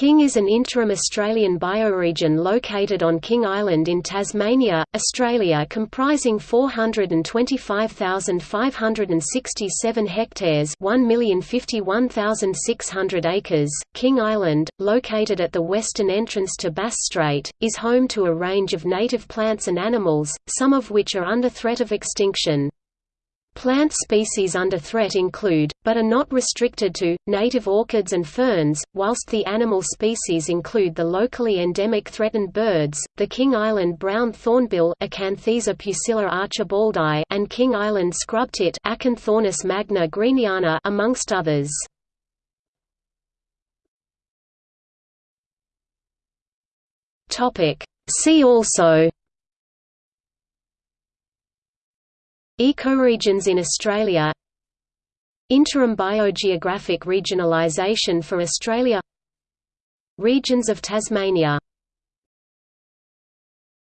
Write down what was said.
King is an interim Australian bioregion located on King Island in Tasmania, Australia comprising 425,567 hectares 1,051,600 acres. King Island, located at the western entrance to Bass Strait, is home to a range of native plants and animals, some of which are under threat of extinction. Plant species under threat include, but are not restricted to, native orchids and ferns, whilst the animal species include the locally endemic threatened birds, the King Island brown thornbill archibaldi and King Island scrubtit Acanthornis magna greeniana amongst others. See also Ecoregions in Australia Interim biogeographic regionalisation for Australia Regions of Tasmania